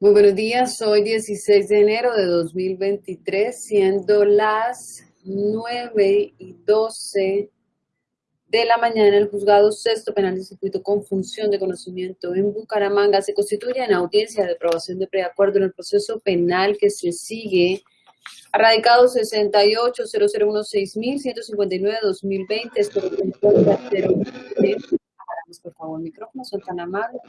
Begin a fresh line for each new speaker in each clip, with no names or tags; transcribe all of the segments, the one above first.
Muy buenos días, hoy 16 de enero de 2023, siendo las 9 y 12 de la mañana, el juzgado sexto penal de circuito con función de conocimiento en Bucaramanga se constituye en audiencia de aprobación de preacuerdo en el proceso penal que se sigue radicado 68 0016159 2020 espero que por favor micrófono son tan amables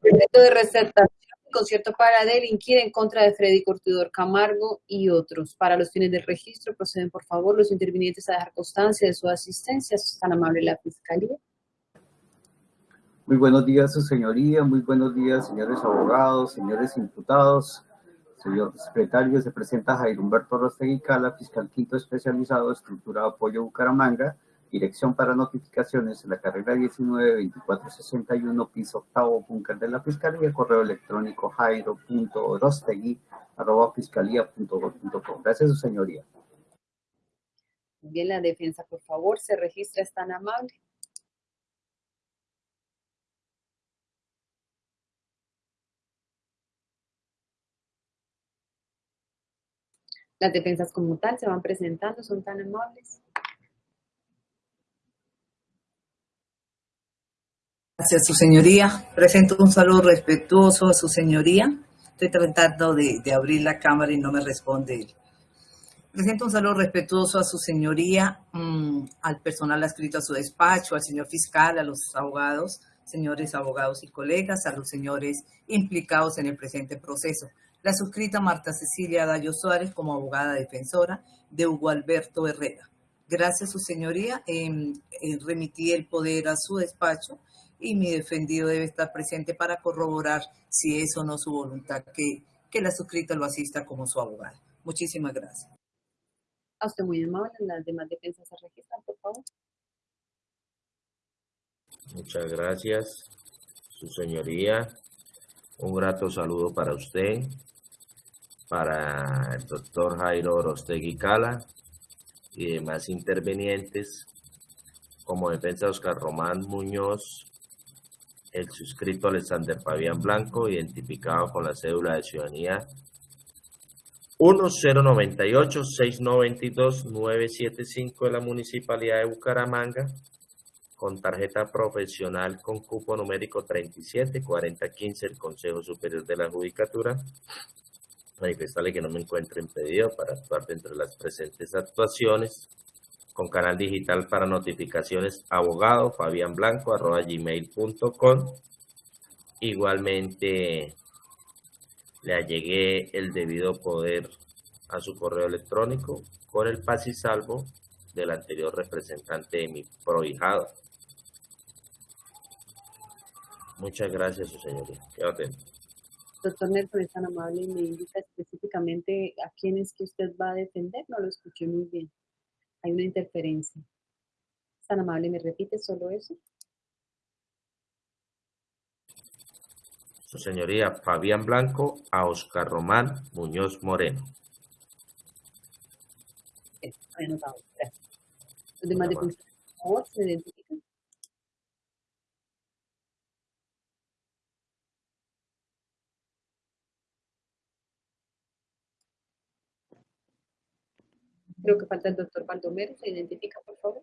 proyecto de receptación concierto para delinquir en contra de Freddy Cortidor Camargo y otros. Para los fines del registro, proceden por favor los intervinientes a dejar constancia de su asistencia. Es tan amable la Fiscalía.
Muy buenos días, su señoría. Muy buenos días, señores abogados, señores imputados. Señor secretario, se presenta Jair Humberto Rostegui Cala, fiscal quinto especializado, estructurado apoyo Bucaramanga, Dirección para notificaciones en la carrera 19-2461, piso octavo, búnker de la Fiscalía, correo electrónico jairo.orostegui, arroba fiscalía.gov.com. Gracias, su señoría.
Bien, la defensa, por favor, se registra, es tan amable. Las defensas como tal se van presentando, son tan amables.
Gracias, su señoría. Presento un saludo respetuoso a su señoría. Estoy tratando de, abrir la cámara y no me responde él. Presento un saludo respetuoso a su señoría, mm, al personal adscrito a su despacho, al señor fiscal, a los abogados, señores abogados y colegas, a los señores implicados en el presente proceso. La suscrita Marta Cecilia Dayo Suárez como abogada defensora de Hugo Alberto Herrera. Gracias, su señoría. remití el poder a su despacho y mi defendido debe estar presente para corroborar si es o no su voluntad que, que la suscrita lo asista como su abogado. Muchísimas gracias.
A usted muy amable. Las demás defensas se registran, por favor.
Muchas gracias, su señoría. Un grato saludo para usted, para el doctor Jairo Orostegui Cala y demás intervenientes, como defensa Oscar Román Muñoz el suscrito Alexander Fabián Blanco, identificado con la cédula de ciudadanía 1098-692-975 de la Municipalidad de Bucaramanga, con tarjeta profesional con cupo numérico 374015 del Consejo Superior de la Judicatura. Manifestarle que no me encuentro impedido para actuar dentro de las presentes actuaciones con canal digital para notificaciones abogado Fabián Blanco arroba gmail.com igualmente le allegué el debido poder a su correo electrónico con el paz y salvo del anterior representante de mi prohijado. Muchas gracias, su señoría. Quedo atento.
Doctor Nelson, es tan amable y me indica específicamente a quién es que usted va a defender. No lo escuché muy bien hay una interferencia. tan amable, ¿me repite solo eso?
Su señoría Fabián Blanco a Oscar Román Muñoz Moreno.
Anotado. Los demás de por favor, se identifican. Creo que falta el doctor Baldomero. ¿Se identifica, por favor?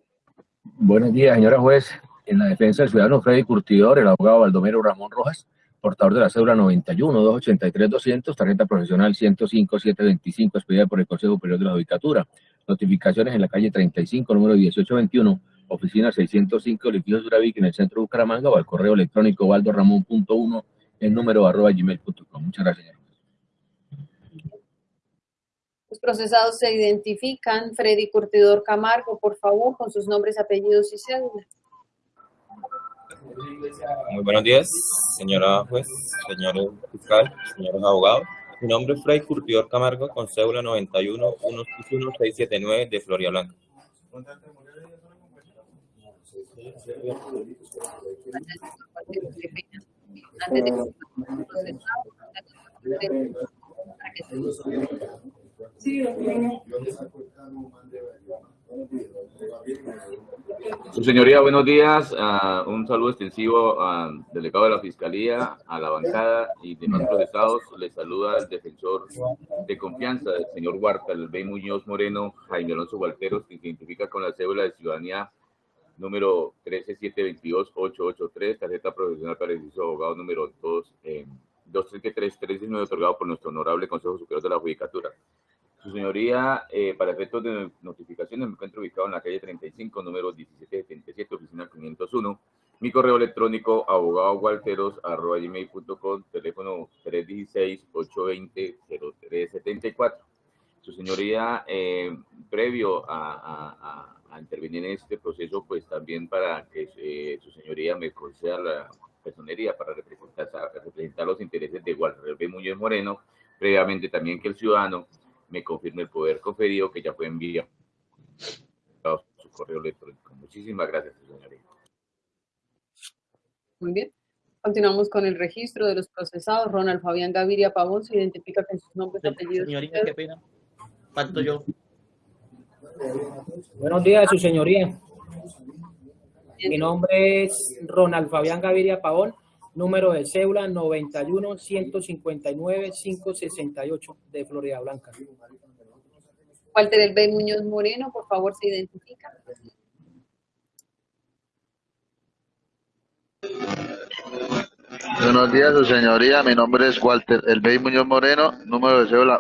Buenos días, señora juez. En la defensa del ciudadano Freddy Curtidor, el abogado Baldomero Ramón Rojas, portador de la cédula 91-283-200, tarjeta profesional 105-725, expedida por el Consejo Superior de la Judicatura. Notificaciones en la calle 35, número 1821, oficina 605, edificio Duravic, en el centro de Bucaramanga, o al correo electrónico valdoramón.1, en número arroba gmail.com. Muchas gracias.
Los procesados se identifican. Freddy Curtidor Camargo, por favor, con sus nombres, apellidos y cédulas.
Muy buenos días, señora juez, señor fiscal, señores abogados. Mi nombre es Freddy Curtidor Camargo, con cédula 91 679 de Floria Blanca.
Su señoría, buenos días. Uh, un saludo extensivo al delegado de la Fiscalía, a la bancada y demás procesados. Les saluda el defensor de confianza del señor Huarta, el B. Muñoz Moreno, Jaime Alonso Gualteros, que se identifica con la cédula de ciudadanía número 13722-883, tarjeta profesional para el abogado número 2, eh, 233-319, otorgado por nuestro honorable Consejo Superior de la Judicatura. Su señoría, eh, para efectos de notificaciones, me encuentro ubicado en la calle 35, número 1777, oficina 501. Mi correo electrónico, abogadowalteros.com, teléfono 316-820-0374. Su señoría, eh, previo a, intervenir en este proceso, pues también para que eh, su señoría me conceda la personería para representar, representar los intereses de Walter B. Muñoz Moreno, previamente también que el ciudadano me confirme el poder conferido que ya fue enviado su correo electrónico. Muchísimas gracias, señoría.
Muy bien. Continuamos con el registro de los procesados. Ronald Fabián Gaviria Pavón se identifica con sus nombres y apellidos.
Señorita, qué pena. Falto yo.
Buenos días, su señoría. Mi nombre es Ronald Fabián Gaviria Pavón, número de cédula 91 159 568 de Florida Blanca.
Walter El B. Muñoz Moreno, por favor, se identifica.
Buenos días, su señoría. Mi nombre es Walter El Bey Muñoz Moreno, número de cédula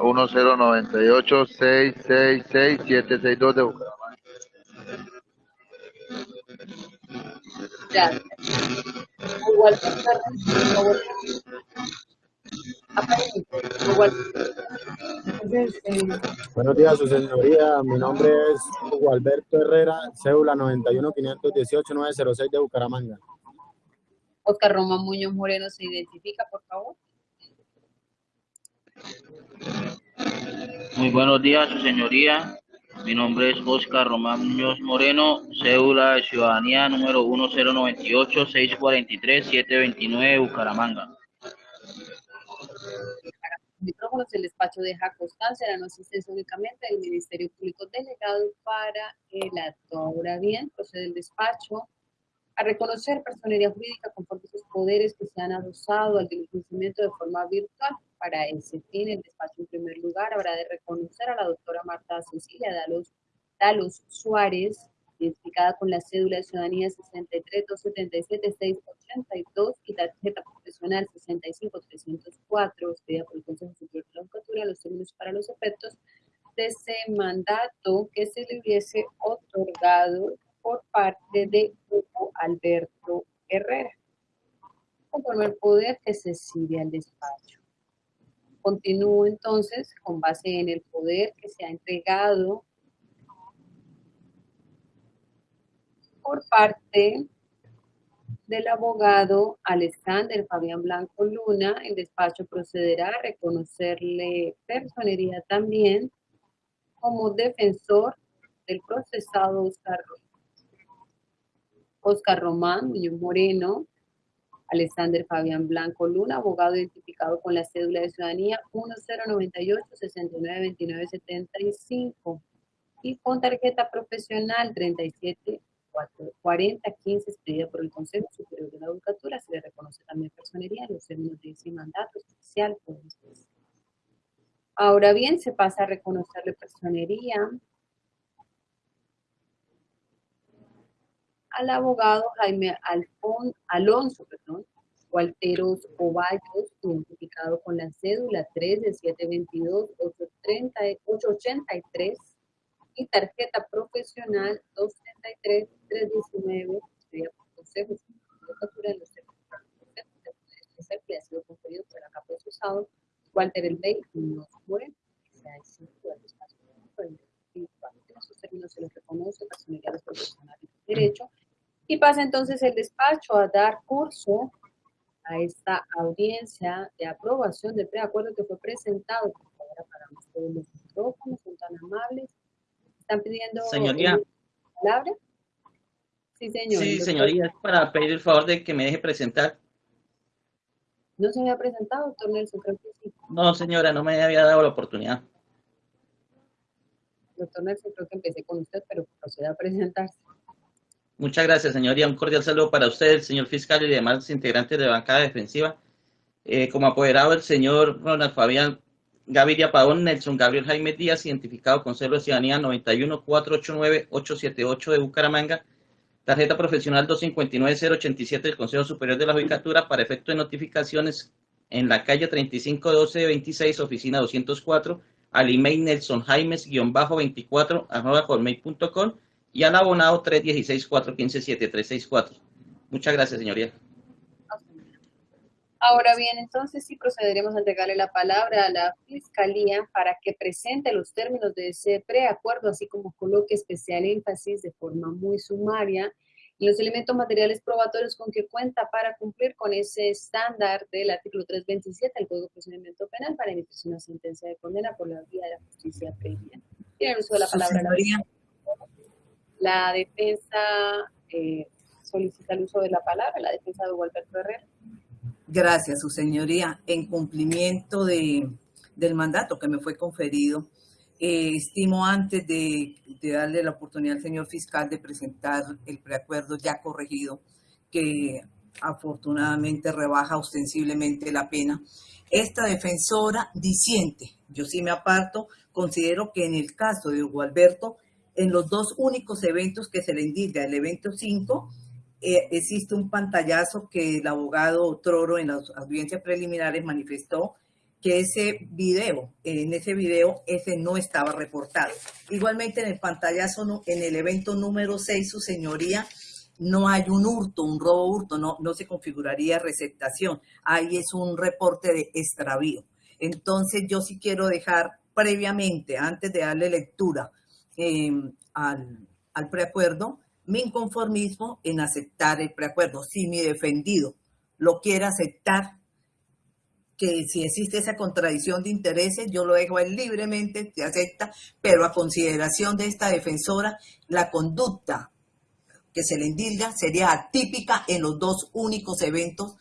1098 666 762 de Bucaramanga.
Gracias.
Buenos días, su señoría. Mi nombre es Hugo Alberto Herrera, cédula 91-518-906 de Bucaramanga.
Oscar Román Muñoz Moreno se identifica, por favor.
Muy buenos días, su señoría. Mi nombre es Oscar Román Muñoz Moreno, cédula de ciudadanía número 1098-643-729, Bucaramanga.
Micrófonos, el despacho deja constancia de la no únicamente del Ministerio Público Delegado para el acto. Ahora bien, procede el despacho a reconocer personería jurídica conforme sus poderes que se han adosado al diligenciamiento de forma virtual. Para ese fin, el despacho en primer lugar habrá de reconocer a la doctora Marta Cecilia Dalos, Suárez, identificada con la cédula de ciudadanía 63-277-682 y tarjeta profesional 65-304, expedida por el Consejo Superior de la Judicatura, los términos para los efectos de ese mandato que se le hubiese otorgado por parte de Hugo Alberto Herrera, conforme el poder que se sirve al despacho. Continúo entonces con base en el poder que se ha entregado por parte del abogado Alexander Fabián Blanco Luna, el despacho procederá a reconocerle personería también como defensor del procesado Oscar Oscar Román, Muñoz Moreno, Alexander Fabián Blanco Luna, abogado identificado con la cédula de ciudadanía 1098-6929-75 y con tarjeta profesional 37 4015 expedida por el Consejo Superior de la Educatura. Se le reconoce también personería en los términos de ese mandato especial. Ahora bien, se pasa a reconocerle personería al abogado Jaime Alfon, Alonso perdón, Walteros Ovallos, identificado con la cédula 3 de 722-883 y tarjeta profesional 233-319, por Consejo de los especial que ha sido conferido por la capa procesado Walter El Bey no que se ha instituido al esos términos se les reconoce personalidades profesionales de derecho y pasa entonces el despacho a dar curso a esta audiencia de aprobación del preacuerdo que fue presentado. Ahora para ustedes los micrófonos, son tan amables. ¿Están pidiendo
Señoría.
palabra? Sí, señor.
Sí, señoría, es para pedir el favor de que me deje presentar.
¿No se había presentado, doctor Nelson? Creo que sí.
No, señora, no me había dado la oportunidad.
Doctor Nelson, creo que empecé con usted, pero proceda a presentarse.
Muchas gracias, señoría. Un cordial saludo para usted, el señor fiscal y demás integrantes de bancada defensiva. Eh, como apoderado, el señor Ronald Fabián Gaviria Pavón, Nelson Gabriel Jaime Díaz, identificado con celo de ciudadanía 91-489-878 de Bucaramanga, tarjeta profesional 259-087 del Consejo Superior de la Judicatura para efecto de notificaciones en la calle 3512-26, oficina 204, al email Nelson Jaimes-24 arroba y al abonado 316-415-7364. Muchas gracias, señoría.
Ahora bien, entonces sí procederemos a entregarle la palabra a la Fiscalía para que presente los términos de ese preacuerdo, así como coloque especial énfasis de forma muy sumaria en los elementos materiales probatorios con que cuenta para cumplir con ese estándar del artículo 327 del Código de Procedimiento Penal para emitir una sentencia de condena por la vía de la justicia previa. Tiene el uso de la palabra. La, la defensa eh, solicita el uso de la palabra, la defensa de Gualberto Herrera.
Gracias, su señoría. En cumplimiento de, del mandato que me fue conferido, eh, estimo antes de, de, darle la oportunidad al señor fiscal de presentar el preacuerdo ya corregido, que afortunadamente rebaja ostensiblemente la pena. Esta defensora disiente, yo sí me aparto, considero que en el caso de Hugo Alberto, en los dos únicos eventos que se le indica, el evento 5 eh, existe un pantallazo que el abogado Troro en las audiencias preliminares manifestó que ese video, en ese video, ese no estaba reportado. Igualmente en el pantallazo, en el evento número 6, su señoría, no hay un hurto, un robo hurto, no, no se configuraría receptación. Ahí es un reporte de extravío. Entonces yo sí quiero dejar previamente, antes de darle lectura eh, al, al preacuerdo, mi inconformismo en aceptar el preacuerdo. Si mi defendido lo quiere aceptar, que si existe esa contradicción de intereses, yo lo dejo él libremente, se acepta, pero a consideración de esta defensora, la conducta que se le indilga sería atípica en los dos únicos eventos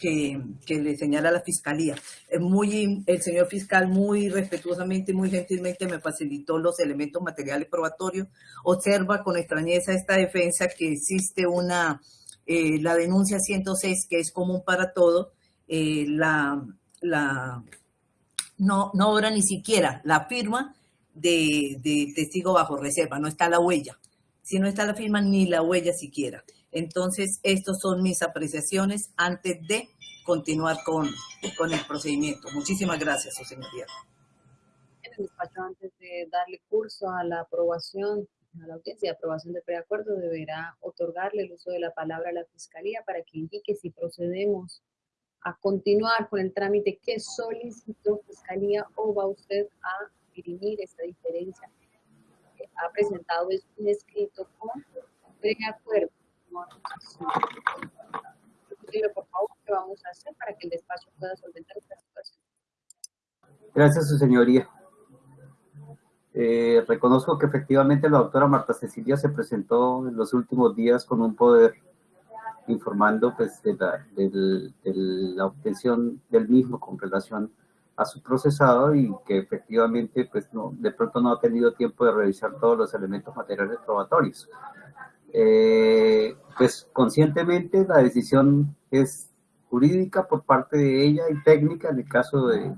que, le señala la fiscalía. Muy, el señor fiscal muy respetuosamente, muy gentilmente me facilitó los elementos materiales probatorios. Observa con extrañeza esta defensa que existe una, eh, la denuncia 106 que es común para todos, eh, la, la, no, no obra ni siquiera la firma de, de testigo bajo reserva, no está la huella. Si no está la firma, ni la huella siquiera. Entonces, estas son mis apreciaciones antes de continuar con, con el procedimiento. Muchísimas gracias, su señoría.
En el despacho, antes de darle curso a la aprobación, a la audiencia de aprobación de preacuerdo, deberá otorgarle el uso de la palabra a la Fiscalía para que indique si procedemos a continuar con el trámite que solicitó Fiscalía o va usted a dirimir esta diferencia. Ha presentado un escrito con preacuerdo por favor, qué vamos a hacer para que el despacho pueda solventar esta situación.
Gracias, su señoría. Eh, reconozco que efectivamente la doctora Marta Cecilia se presentó en los últimos días con un poder informando pues, de, la, de la obtención del mismo con relación a su procesado y que efectivamente pues no, de pronto no ha tenido tiempo de revisar todos los elementos materiales probatorios. Eh, pues conscientemente la decisión es jurídica por parte de ella y técnica en el caso de,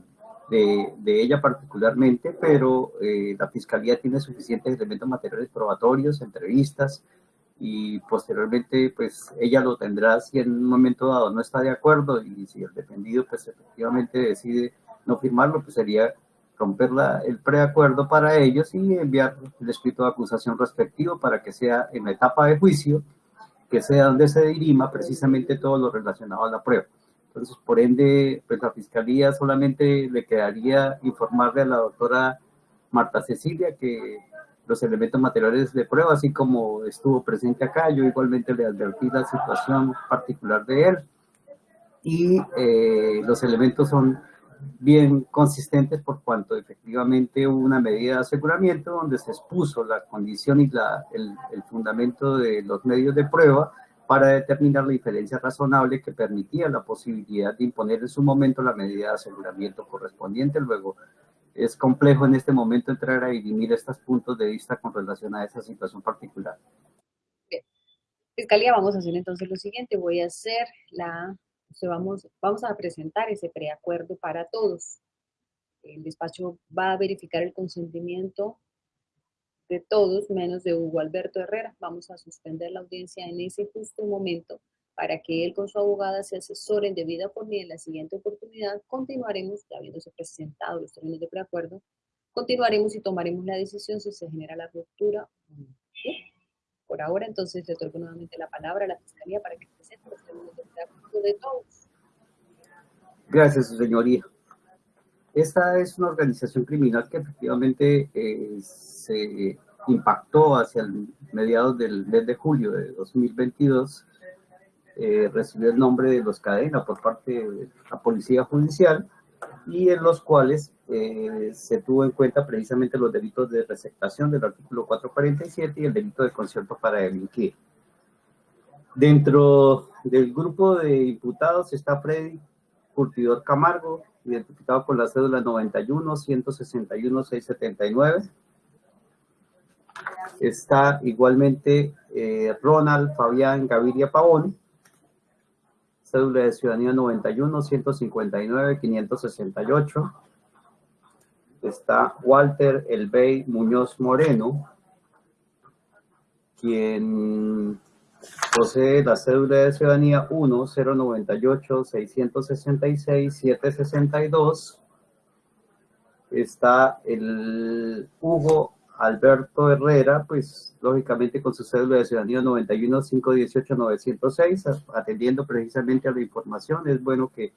de, ella particularmente, pero eh, la Fiscalía tiene suficientes elementos materiales probatorios, entrevistas, y posteriormente pues ella lo tendrá si en un momento dado no está de acuerdo y si el defendido pues efectivamente decide no firmarlo, pues sería romper la, el preacuerdo para ellos y enviar el escrito de acusación respectivo para que sea en la etapa de juicio, que sea donde se dirima precisamente todo lo relacionado a la prueba. Entonces, por ende, pues la Fiscalía solamente le quedaría informarle a la doctora Marta Cecilia que los elementos materiales de prueba, así como estuvo presente acá, yo igualmente le advertí la situación particular de él y eh, los elementos son bien consistentes por cuanto efectivamente hubo una medida de aseguramiento donde se expuso la condición y la, el, el, fundamento de los medios de prueba para determinar la diferencia razonable que permitía la posibilidad de imponer en su momento la medida de aseguramiento correspondiente. Luego, es complejo en este momento entrar a dirimir estos puntos de vista con relación a esa situación particular.
Fiscalía, vamos a hacer entonces lo siguiente, voy a hacer la, vamos, vamos a presentar ese preacuerdo para todos. El despacho va a verificar el consentimiento de todos, menos de Hugo Alberto Herrera. Vamos a suspender la audiencia en ese justo momento para que él con su abogada se asesoren de vida por mí en la siguiente oportunidad. Continuaremos, ya habiéndose presentado los términos de preacuerdo, continuaremos y tomaremos la decisión si se genera la ruptura o no. Por ahora, entonces, le otorgo nuevamente la palabra a la Fiscalía para que presente los términos de preacuerdo de todos.
Gracias, su señoría. Esta es una organización criminal que efectivamente eh, se impactó hacia el mediados del mes de julio de 2022. Eh, recibió el nombre de los Cadena por parte de la Policía Judicial y en los cuales eh, se tuvo en cuenta precisamente los delitos de receptación del artículo 447 y el delito de concierto para delinquir. Dentro del grupo de imputados está Freddy Curtidor Camargo, identificado con la cédula 91 161 679. Está igualmente eh, Ronald Fabián Gaviria Pavón, cédula de ciudadanía 91 159 568. Está Walter Elbey Muñoz Moreno, quien posee la cédula de ciudadanía 1 098 666 762. Está el Hugo Alberto Herrera, pues lógicamente con su cédula de ciudadanía 91 518 906, atendiendo precisamente a la información, es bueno que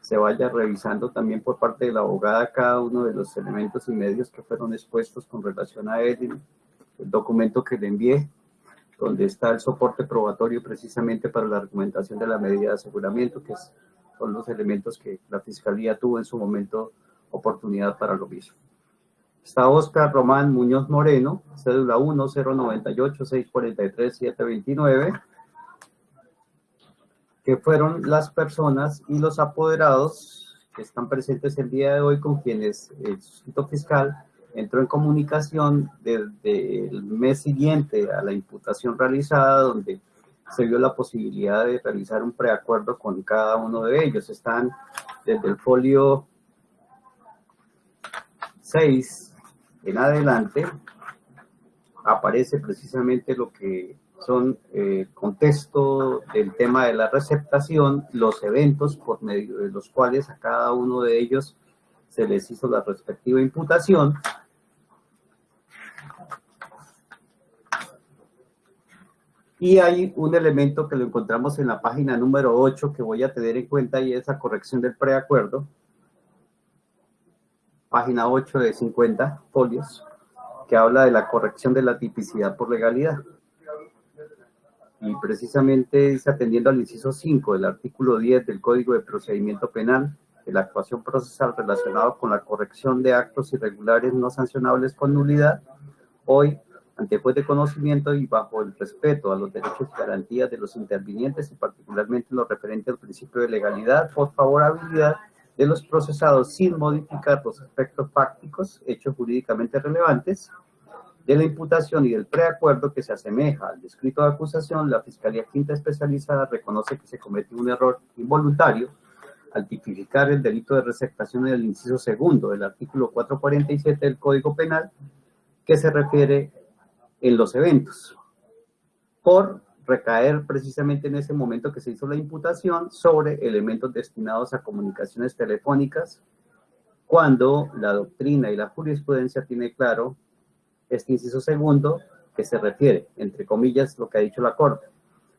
se vaya revisando también por parte de la abogada cada uno de los elementos y medios que fueron expuestos con relación a él, el documento que le envié, donde está el soporte probatorio precisamente para la argumentación de la medida de aseguramiento, que son los elementos que la Fiscalía tuvo en su momento oportunidad para lo mismo. Está Oscar Román Muñoz Moreno, cédula 1-098-643-729, que fueron las personas y los apoderados que están presentes el día de hoy con quienes el sustituto fiscal entró en comunicación desde el mes siguiente a la imputación realizada, donde se vio la posibilidad de realizar un preacuerdo con cada uno de ellos. Están desde el folio 6 en adelante, aparece precisamente lo que son el eh, contexto del tema de la receptación, los eventos por medio de los cuales a cada uno de ellos se les hizo la respectiva imputación Y hay un elemento que lo encontramos en la página número 8 que voy a tener en cuenta y es la corrección del preacuerdo. Página 8 de 50 folios, que habla de la corrección de la tipicidad por legalidad. Y precisamente dice, atendiendo al inciso 5 del artículo 10 del Código de Procedimiento Penal, de la actuación procesal relacionada con la corrección de actos irregulares no sancionables con nulidad, hoy ante juez de conocimiento y bajo el respeto a los derechos y garantías de los intervinientes y particularmente lo referente al principio de legalidad por favorabilidad de los procesados sin modificar los aspectos fácticos, hechos jurídicamente relevantes, de la imputación y del preacuerdo que se asemeja al descrito de acusación, la Fiscalía Quinta Especializada reconoce que se cometió un error involuntario al tipificar el delito de receptación en el inciso segundo del artículo 447 del Código Penal, que se refiere en los eventos, por recaer precisamente en ese momento que se hizo la imputación sobre elementos destinados a comunicaciones telefónicas, cuando la doctrina y la jurisprudencia tiene claro este inciso segundo que se refiere, entre comillas, lo que ha dicho la Corte.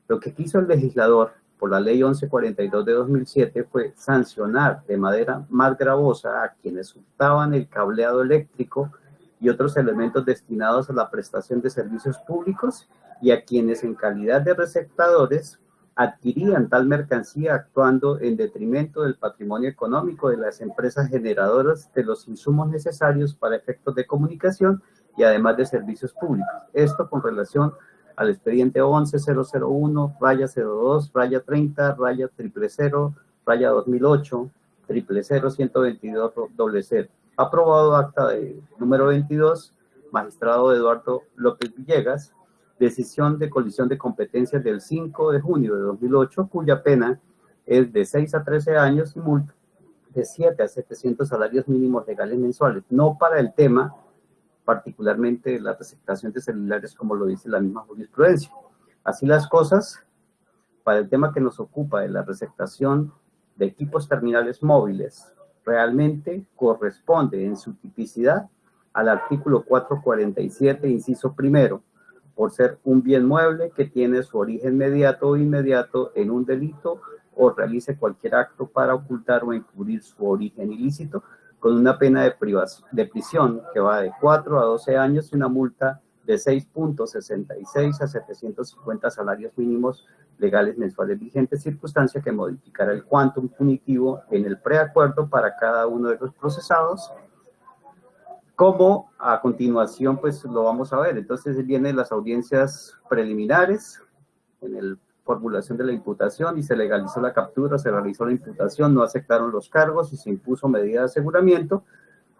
Lo que quiso el legislador por la ley 1142 de 2007 fue sancionar de manera más gravosa a quienes hurtaban el cableado eléctrico y otros elementos destinados a la prestación de servicios públicos y a quienes en calidad de receptadores adquirían tal mercancía actuando en detrimento del patrimonio económico de las empresas generadoras de los insumos necesarios para efectos de comunicación y además de servicios públicos. Esto con relación al expediente 11001, raya 02, raya 30, raya 000, raya 2008, 000, 122, doble cero aprobado acta de número 22, magistrado Eduardo López Villegas, decisión de colisión de competencias del 5 de junio de 2008, cuya pena es de 6 a 13 años y multa de 7 a 700 salarios mínimos legales mensuales, no para el tema particularmente la receptación de celulares como lo dice la misma jurisprudencia. Así las cosas, para el tema que nos ocupa de la receptación de equipos terminales móviles, realmente corresponde en su tipicidad al artículo 447, inciso primero, por ser un bien mueble que tiene su origen inmediato o inmediato en un delito o realice cualquier acto para ocultar o encubrir su origen ilícito, con una pena de, de prisión que va de 4 a 12 años y una multa de 6.66 a 750 salarios mínimos legales mensuales vigentes, circunstancia que modificará el quantum punitivo en el preacuerdo para cada uno de los procesados, como a continuación pues lo vamos a ver. Entonces vienen las audiencias preliminares en el formulación de la imputación y se legalizó la captura, se realizó la imputación, no aceptaron los cargos y se impuso medida de aseguramiento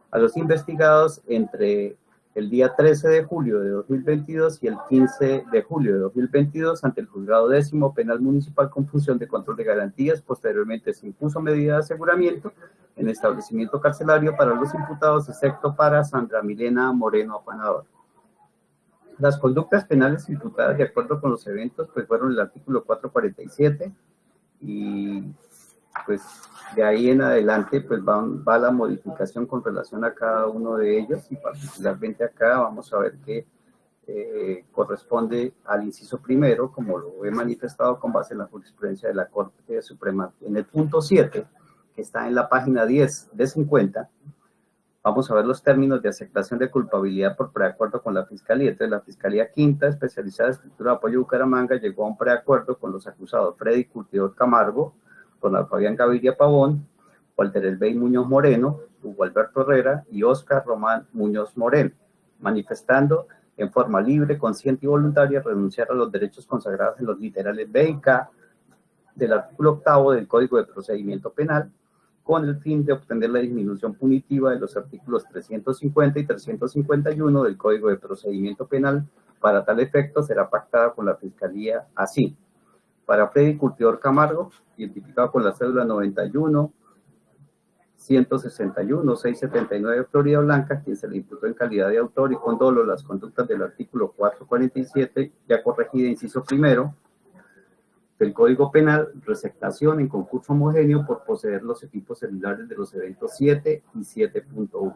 a los investigados entre el día 13 de julio de 2022 y el 15 de julio de 2022 ante el juzgado décimo penal municipal con función de control de garantías. Posteriormente se impuso medida de aseguramiento en establecimiento carcelario para los imputados, excepto para Sandra Milena Moreno Afanador. Las conductas penales imputadas de acuerdo con los eventos pues fueron el artículo 447 y pues de ahí en adelante pues va, la modificación con relación a cada uno de ellos y particularmente acá vamos a ver que eh, corresponde al inciso primero como lo he manifestado con base en la jurisprudencia de la Corte Suprema. En el punto 7 que está en la página 10 de 50 Vamos a ver los términos de aceptación de culpabilidad por preacuerdo con la Fiscalía. Entonces, la Fiscalía Quinta, especializada en estructura de apoyo Bucaramanga, llegó a un preacuerdo con los acusados Freddy Curtidor Camargo, con Fabián Gaviria Pavón, Walter Elbey Muñoz Moreno, Hugo Alberto Herrera y Oscar Román Muñoz Moreno, manifestando en forma libre, consciente y voluntaria renunciar a los derechos consagrados en los literales B y K del artículo octavo del Código de Procedimiento Penal, con el fin de obtener la disminución punitiva de los artículos 350 y 351 del Código de Procedimiento Penal. Para tal efecto será pactada con la Fiscalía así. Para Freddy Curtidor Camargo, identificado con la cédula 91 161 679 Florida Blanca, quien se le imputó en calidad de autor y con dolo las conductas del artículo 447, ya corregida, inciso primero, del Código Penal, receptación en concurso homogéneo por poseer los equipos celulares de los eventos 7 y 7.1.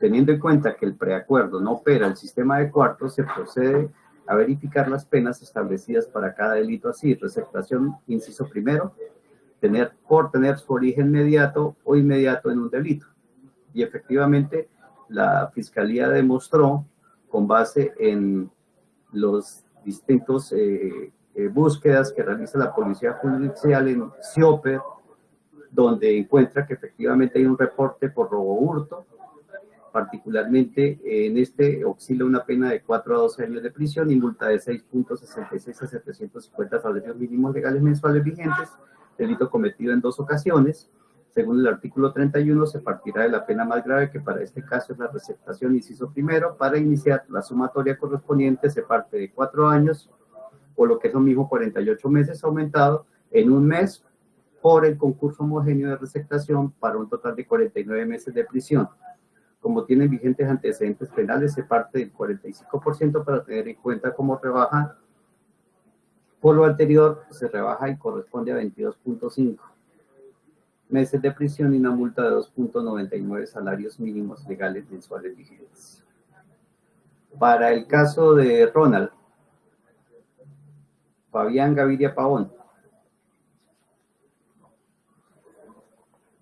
Teniendo en cuenta que el preacuerdo no opera el sistema de cuartos, se procede a verificar las penas establecidas para cada delito así, receptación, inciso primero, tener, por tener su origen inmediato o inmediato en un delito. Y efectivamente, la Fiscalía demostró, con base en los distintos eh, eh, búsquedas que realiza la Policía Judicial en CIOPER, donde encuentra que efectivamente hay un reporte por robo hurto, particularmente en este oscila una pena de 4 a 12 años de prisión y multa de 6.66 a 750 salarios mínimos legales mensuales vigentes, delito cometido en dos ocasiones. Según el artículo 31, se partirá de la pena más grave, que para este caso es la receptación, inciso primero. Para iniciar la sumatoria correspondiente se parte de 4 años o lo que es lo mismo 48 meses aumentado en un mes por el concurso homogéneo de receptación para un total de 49 meses de prisión. Como tienen vigentes antecedentes penales, se parte del 45% para tener en cuenta cómo rebaja. Por lo anterior, se rebaja y corresponde a 22.5 meses de prisión y una multa de 2.99 salarios mínimos legales mensuales vigentes. Para el caso de Ronald, Fabián Gaviria Pavón.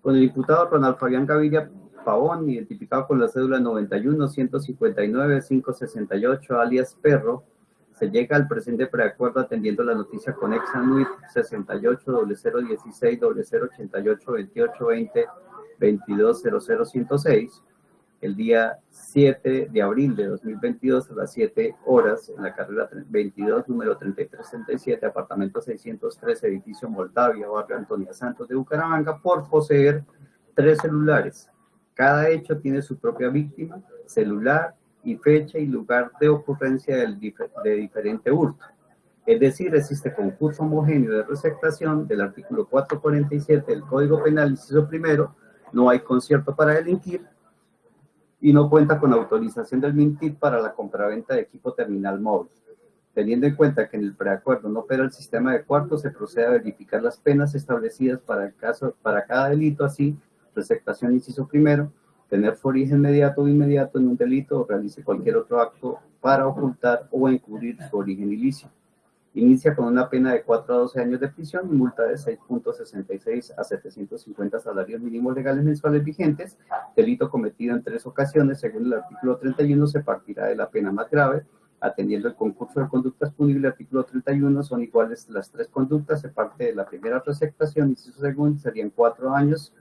Con el diputado Ronald Fabián Gaviria Pavón, identificado con la cédula 91-159-568, alias Perro, se llega al presente preacuerdo atendiendo la noticia conexa NUIT 68 0016 0088 28 20 22 106 el día 7 de abril de 2022 a las 7 horas en la carrera 22, número 3337, apartamento 613, edificio Moldavia, barrio Antonia Santos de Bucaramanga, por poseer tres celulares. Cada hecho tiene su propia víctima, celular y fecha y lugar de ocurrencia del de diferente hurto. Es decir, existe concurso homogéneo de receptación del artículo 447 del Código Penal, inciso primero, no hay concierto para delinquir y no cuenta con autorización del MINTIP para la compraventa de equipo terminal móvil. Teniendo en cuenta que en el preacuerdo no opera el sistema de cuartos, se procede a verificar las penas establecidas para, el caso, para cada delito, así, receptación inciso primero, tener su origen inmediato o inmediato en un delito o realice cualquier otro acto para ocultar o encubrir su origen ilícito. Inicia con una pena de 4 a 12 años de prisión y multa de 6.66 a 750 salarios mínimos legales mensuales vigentes. Delito cometido en tres ocasiones, según el artículo 31, se partirá de la pena más grave. Atendiendo el concurso de conductas punibles, artículo 31, son iguales las tres conductas, se parte de la primera receptación su segundo serían 4 años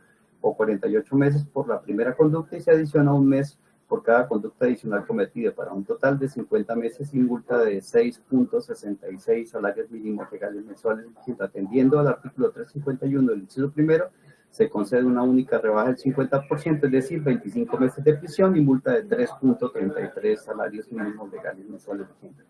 o 48 meses por la primera conducta y se adiciona un mes por cada conducta adicional cometida para un total de 50 meses sin multa de 6.66 salarios mínimos legales mensuales. Atendiendo al artículo 351 del inciso primero, se concede una única rebaja del 50%, es decir, 25 meses de prisión y multa de 3.33 salarios mínimos legales mensuales vigentes.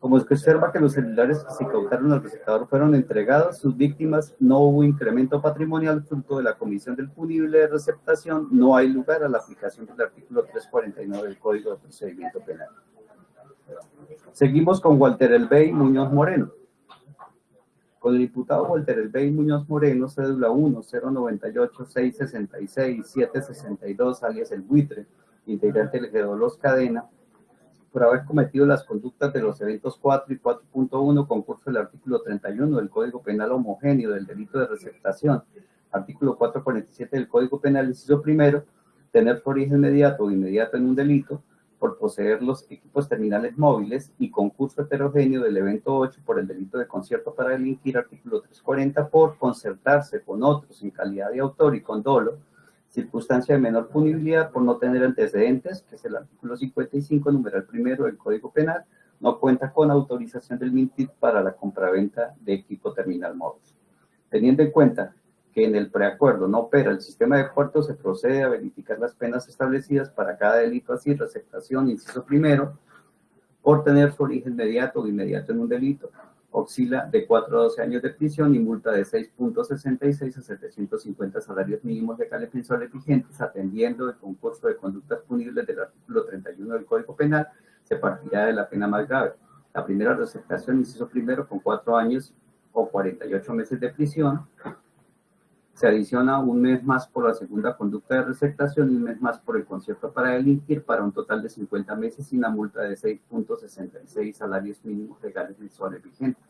Como se observa que los celulares que se incautaron al receptador fueron entregados, sus víctimas no hubo incremento patrimonial fruto de la comisión del punible de receptación, no hay lugar a la aplicación del artículo 349 del Código de Procedimiento Penal. Seguimos con Walter Elbey Muñoz Moreno. Con el diputado Walter Elbey Muñoz Moreno, cédula 1 098 666 762, alias El Buitre, integrante del Los Cadena, por haber cometido las conductas de los eventos 4 y 4.1, concurso del artículo 31 del Código Penal homogéneo del delito de receptación, artículo 447 del Código Penal, inciso primero, tener su origen inmediato o inmediato en un delito, por poseer los equipos terminales móviles y concurso heterogéneo del evento 8 por el delito de concierto para delinquir, artículo 340, por concertarse con otros en calidad de autor y con dolo, circunstancia de menor punibilidad por no tener antecedentes, que es el artículo 55, numeral primero del Código Penal, no cuenta con autorización del MINTIT para la compraventa de equipo terminal móvil. Teniendo en cuenta que en el preacuerdo no opera el sistema de puertos, se procede a verificar las penas establecidas para cada delito así, receptación, inciso primero, por tener su origen inmediato o inmediato en un delito, oscila de 4 a 12 años de prisión y multa de 6.66 a 750 salarios mínimos legales mensuales vigentes, atendiendo el concurso de conductas punibles del artículo 31 del Código Penal, se partirá de la pena más grave. La primera receptación, inciso primero, con 4 años o 48 meses de prisión, se adiciona un mes más por la segunda conducta de receptación y un mes más por el concierto para delinquir para un total de 50 meses y una multa de 6.66 salarios mínimos legales mensuales vigentes.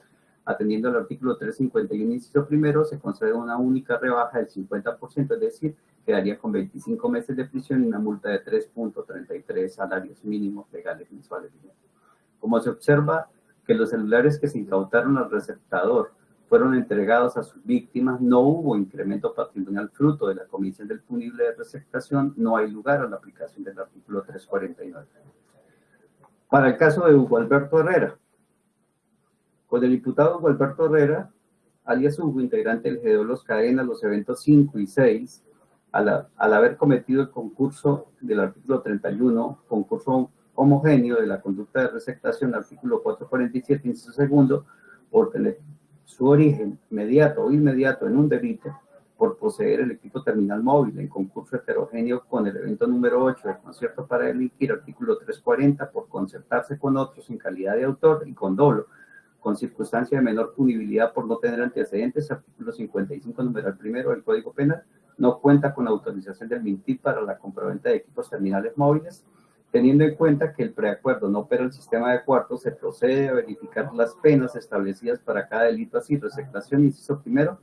Atendiendo al artículo 351, inciso primero, se concede una única rebaja del 50%, es decir, quedaría con 25 meses de prisión y una multa de 3.33 salarios mínimos legales mensuales vigentes. Como se observa que los celulares que se incautaron al receptador fueron entregados a sus víctimas, no hubo incremento patrimonial fruto de la comisión del punible de receptación, no hay lugar a la aplicación del artículo 349. Para el caso de Hugo Alberto Herrera, con el diputado Hugo Alberto Herrera, alias Hugo, integrante del GDO Los Cadenas, los eventos 5 y 6, al, al haber cometido el concurso del artículo 31, concurso homogéneo de la conducta de receptación, artículo 447, inciso segundo, por tener su origen inmediato o inmediato en un delito por poseer el equipo terminal móvil en concurso heterogéneo con el evento número 8 del concierto para delinquir, artículo 340, por concertarse con otros en calidad de autor y con dolo, con circunstancia de menor punibilidad por no tener antecedentes, artículo 55, numeral primero del Código Penal, no cuenta con autorización del MINTIP para la compraventa de equipos terminales móviles, Teniendo en cuenta que el preacuerdo no opera el sistema de cuartos, se procede a verificar las penas establecidas para cada delito así, receptación, inciso primero,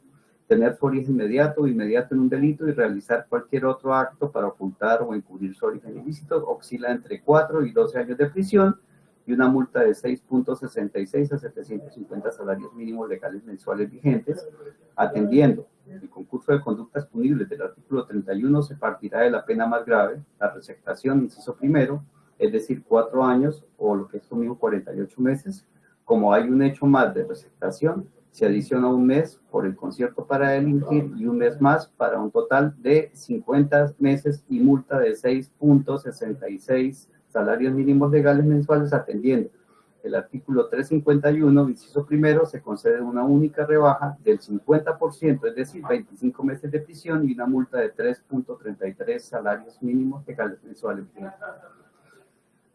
tener su origen inmediato o inmediato en un delito y realizar cualquier otro acto para ocultar o encubrir su origen ilícito, oscila entre 4 y 12 años de prisión y una multa de 6.66 a 750 salarios mínimos legales mensuales vigentes, atendiendo el concurso de conductas punibles del artículo 31 se partirá de la pena más grave, la receptación, inciso primero, es decir, cuatro años o lo que es lo mismo 48 meses. Como hay un hecho más de receptación, se adiciona un mes por el concierto para delinquir y un mes más para un total de 50 meses y multa de 6.66 salarios mínimos legales mensuales atendiendo el artículo 351, inciso primero, se concede una única rebaja del 50%, es decir, 25 meses de prisión y una multa de 3.33 salarios mínimos legales mensuales.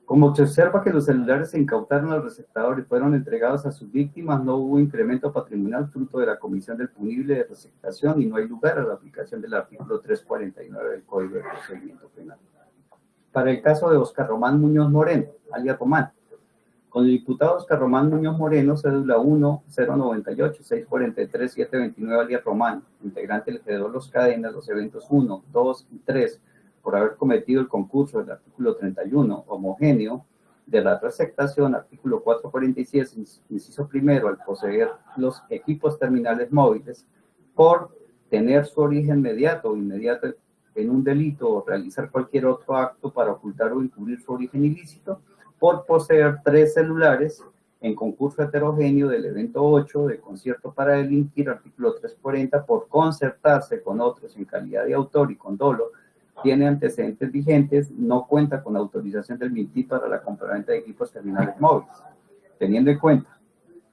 Como se observa que los celulares se incautaron al receptador y fueron entregados a sus víctimas, no hubo incremento patrimonial fruto de la comisión del punible de receptación y no hay lugar a la aplicación del artículo 349 del Código de Procedimiento Penal. Para el caso de Oscar Román Muñoz Moreno, alias Román, con el diputado Oscar Román Muñoz Moreno, cédula 1 098 643 729 alias Román, integrante del G2 Los Cadenas, los eventos 1, 2 y 3, por haber cometido el concurso del artículo 31 homogéneo de la receptación, artículo 447, inciso primero, al poseer los equipos terminales móviles, por tener su origen inmediato o inmediato en un delito o realizar cualquier otro acto para ocultar o encubrir su origen ilícito, por poseer tres celulares en concurso heterogéneo del evento 8 de concierto para delinquir, artículo 340, por concertarse con otros en calidad de autor y con dolo, tiene antecedentes vigentes, no cuenta con autorización del MINTI para la compraventa de equipos terminales móviles. Teniendo en cuenta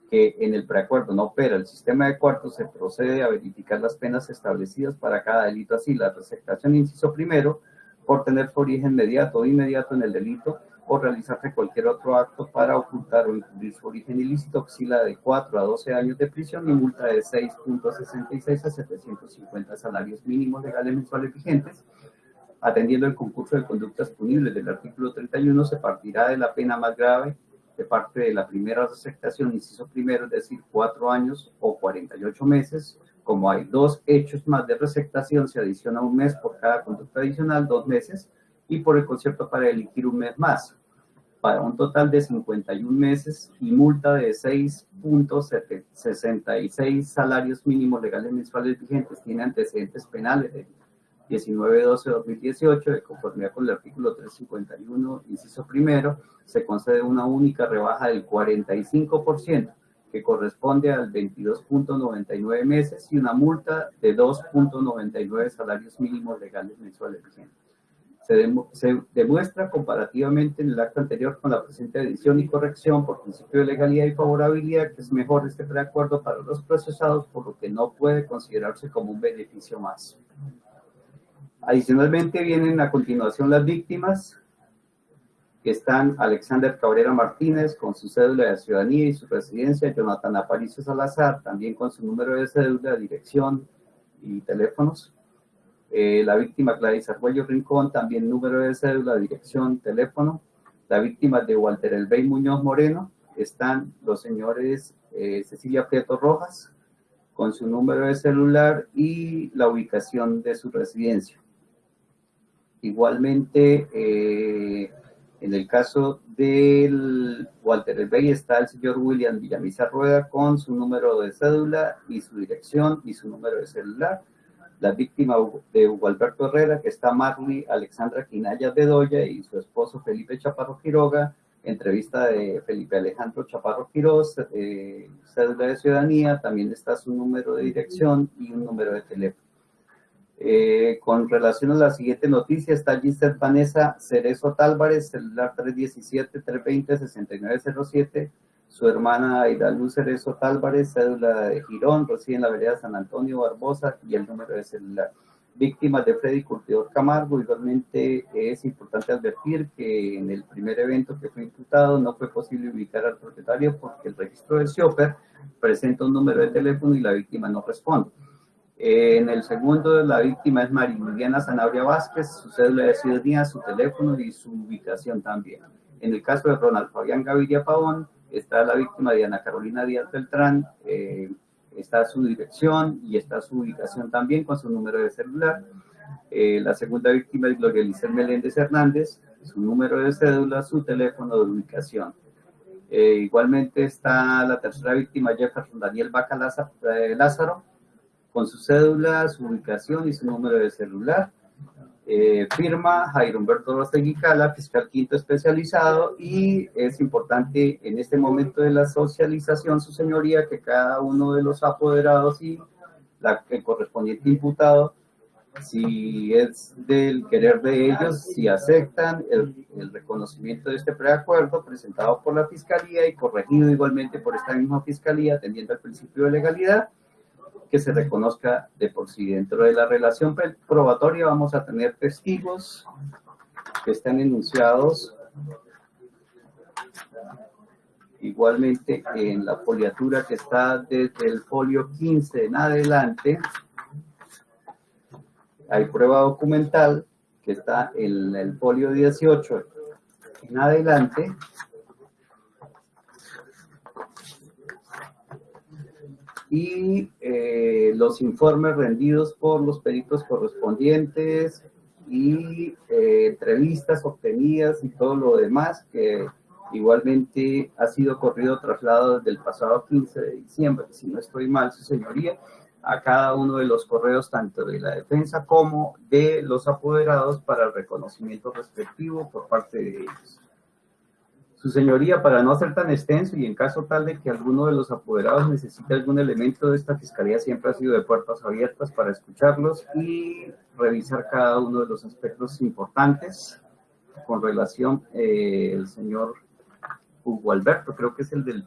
que en el preacuerdo no opera el sistema de cuartos, se procede a verificar las penas establecidas para cada delito así. La receptación, inciso primero, por tener su origen inmediato o inmediato en el delito, o realizarse cualquier otro acto para ocultar o encubrir su origen ilícito oscila de 4 a 12 años de prisión y multa de 6.66 a 750 salarios mínimos legales mensuales vigentes. Atendiendo el concurso de conductas punibles del artículo 31, se partirá de la pena más grave de parte de la primera receptación, inciso primero, es decir, 4 años o 48 meses. Como hay dos hechos más de receptación, se adiciona un mes por cada conducta adicional, dos meses, y por el concierto para delinquir un mes más para un total de 51 meses y multa de 6.66 salarios mínimos legales mensuales vigentes. Tiene antecedentes penales de 19-12-2018, de conformidad con el artículo 351, inciso primero, se concede una única rebaja del 45%, que corresponde al 22.99 meses, y una multa de 2.99 salarios mínimos legales mensuales vigentes se, demuestra comparativamente en el acto anterior con la presente edición y corrección por principio de legalidad y favorabilidad que es mejor este preacuerdo para los procesados, por lo que no puede considerarse como un beneficio más. Adicionalmente vienen a continuación las víctimas, que están Alexander Cabrera Martínez con su cédula de ciudadanía y su residencia, Jonathan Aparicio Salazar, también con su número de cédula, dirección y teléfonos, eh, la víctima Gladys Arguello Rincón, también número de cédula, dirección, teléfono. La víctima de Walter Elbey Muñoz Moreno, están los señores eh, Cecilia Prieto Rojas, con su número de celular y la ubicación de su residencia. Igualmente, eh, en el caso del Walter Elbey está el señor William Villamizar Rueda con su número de cédula y su dirección y su número de celular la víctima de Hugo Alberto Herrera, que está Marley Alexandra Quinaya Bedoya y su esposo Felipe Chaparro Quiroga, entrevista de Felipe Alejandro Chaparro Quiroz, eh, de ciudadanía, también está su número de dirección y un número de teléfono. Eh, con relación a la siguiente noticia, está Giselle Vanessa Cerezo Tálvarez, celular 317-320-6907, su hermana Aida Luz Cerezo Álvarez, cédula de Girón, reside en la vereda San Antonio Barbosa y el número de celular. Víctimas de Freddy Curtidor Camargo, igualmente es importante advertir que en el primer evento que fue imputado no fue posible ubicar al propietario porque el registro del shopper presenta un número de teléfono y la víctima no responde. En el segundo, la víctima es María Zanabria Vázquez, su cédula de ciudadanía, su teléfono y su ubicación también. En el caso de Ronald Fabián Gaviria Pavón, está la víctima Diana Carolina Díaz Beltrán, eh, está su dirección y está su ubicación también con su número de celular. Eh, la segunda víctima es Gloria Lizel Meléndez Hernández, su número de cédula, su teléfono de ubicación. Eh, igualmente está la tercera víctima, Jefferson Daniel Baca Lázaro, con su cédula, su ubicación y su número de celular. Eh, firma Jairo Humberto Rostegui Cala, fiscal quinto especializado, y es importante en este momento de la socialización, su señoría, que cada uno de los apoderados y la, el correspondiente imputado si es del querer de ellos, si aceptan el, el, reconocimiento de este preacuerdo presentado por la Fiscalía y corregido igualmente por esta misma Fiscalía, atendiendo al principio de legalidad, que se reconozca de por sí. Dentro de la relación probatoria vamos a tener testigos que están enunciados igualmente en la foliatura que está desde el folio 15 en adelante, hay prueba documental que está en el folio 18 en adelante. Y eh, los informes rendidos por los peritos correspondientes y eh, entrevistas obtenidas y todo lo demás que igualmente ha sido corrido traslado desde el pasado 15 de diciembre, si no estoy mal, su señoría, a cada uno de los correos, tanto de la defensa como de los apoderados para el reconocimiento respectivo por parte de ellos. Su señoría, para no ser tan extenso y en caso tal de que alguno de los apoderados necesite algún elemento de esta fiscalía, siempre ha sido de puertas abiertas para escucharlos y revisar cada uno de los aspectos importantes con relación eh, el señor Hugo Alberto, creo que es el del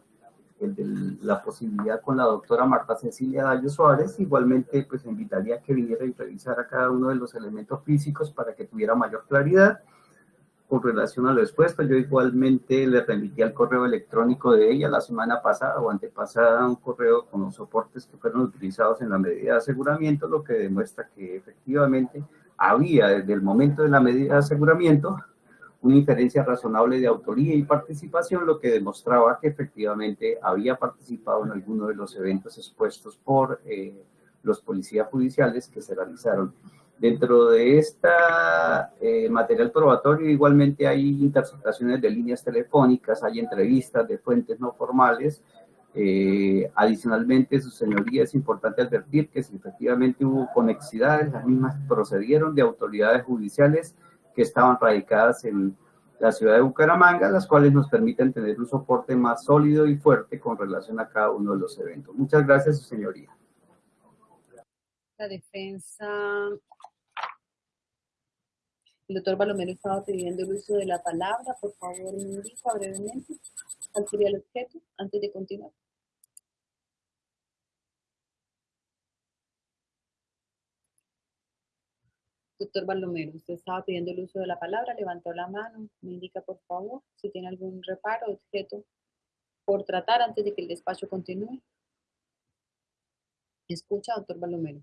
de la posibilidad con la doctora Marta Cecilia Dallo Suárez, igualmente pues invitaría a que viniera y revisara cada uno de los elementos físicos para que tuviera mayor claridad. Con relación a lo expuesto, yo igualmente le remití al correo electrónico de ella la semana pasada o antepasada un correo con los soportes que fueron utilizados en la medida de aseguramiento, lo que demuestra que efectivamente había desde el momento de la medida de aseguramiento una inferencia razonable de autoría y participación, lo que demostraba que efectivamente había participado en alguno de los eventos expuestos por eh, los policías judiciales que se realizaron. Dentro de este material probatorio igualmente hay interceptaciones de líneas telefónicas, hay entrevistas de fuentes no formales, eh, adicionalmente, su señoría, es importante advertir que si efectivamente hubo conexidades, las mismas procedieron de autoridades judiciales que estaban radicadas en la ciudad de Bucaramanga, las cuales nos permiten tener un soporte más sólido y fuerte con relación a cada uno de los eventos. Muchas gracias, su señoría.
La defensa... Doctor Balomero estaba pidiendo el uso de la palabra. Por favor, me indica brevemente cuál sería el objeto antes de continuar. Doctor Balomero, usted estaba pidiendo el uso de la palabra, levantó la mano, me indica por favor si tiene algún reparo, objeto por tratar antes de que el despacho continúe. ¿Escucha, doctor Balomero?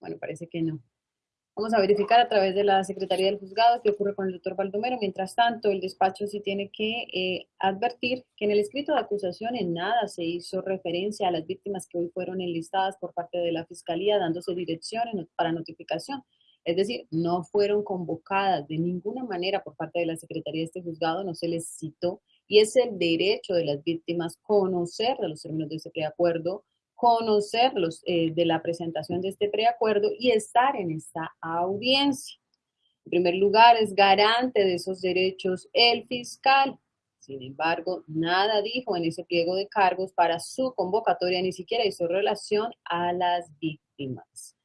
Bueno, parece que no. Vamos a verificar a través de la Secretaría del Juzgado qué ocurre con el doctor Baldomero. Mientras tanto, el despacho sí tiene que eh, advertir que en el escrito de acusación en nada se hizo referencia a las víctimas que hoy fueron enlistadas por parte de la Fiscalía, dándose direcciones para notificación. Es decir, no fueron convocadas de ninguna manera por parte de la Secretaría de este juzgado, no se les citó, y es el derecho de las víctimas conocer de los términos de ese preacuerdo, conocerlos eh, de la presentación de este preacuerdo y estar en esta audiencia. En primer lugar, es garante de esos derechos el fiscal. Sin embargo, nada dijo en ese pliego de cargos para su convocatoria, ni siquiera hizo relación a las víctimas.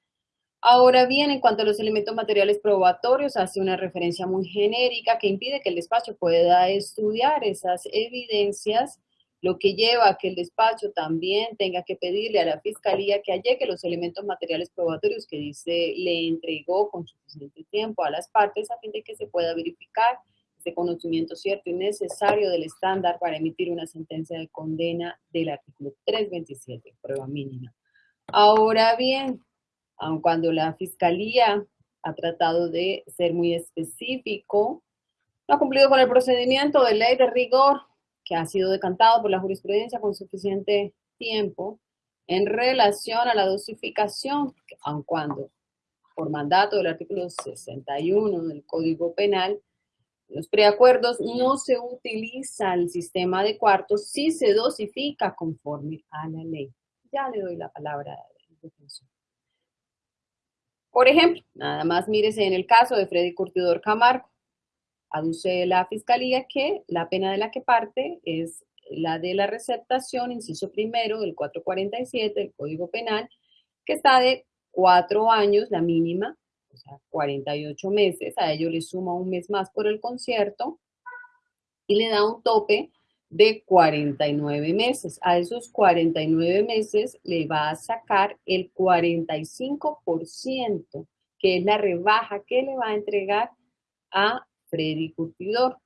Ahora bien, en cuanto a los elementos materiales probatorios, hace una referencia muy genérica que impide que el despacho pueda estudiar esas evidencias lo que lleva a que el despacho también tenga que pedirle a la fiscalía que allegue los elementos materiales probatorios que dice le entregó con suficiente tiempo a las partes a fin de que se pueda verificar ese conocimiento cierto y necesario del estándar para emitir una sentencia de condena del artículo 327, prueba mínima. Ahora bien, aun cuando la fiscalía ha tratado de ser muy específico, no ha cumplido con el procedimiento de ley de rigor que ha sido decantado por la jurisprudencia con suficiente tiempo en relación a la dosificación, aun cuando por mandato del artículo 61 del Código Penal, los preacuerdos no se utiliza el sistema de cuartos si se dosifica conforme a la ley. Ya le doy la palabra al defensor. Por ejemplo, nada más mírese en el caso de Freddy Curtidor Camargo aduce la fiscalía que la pena de la que parte es la de la receptación, inciso primero del 447 del Código Penal, que está de cuatro años, la mínima, o sea, 48 meses, a ello le suma un mes más por el concierto y le da un tope de 49 meses. A esos 49 meses le va a sacar el 45%, que es la rebaja que le va a entregar a Freddy Curtidor.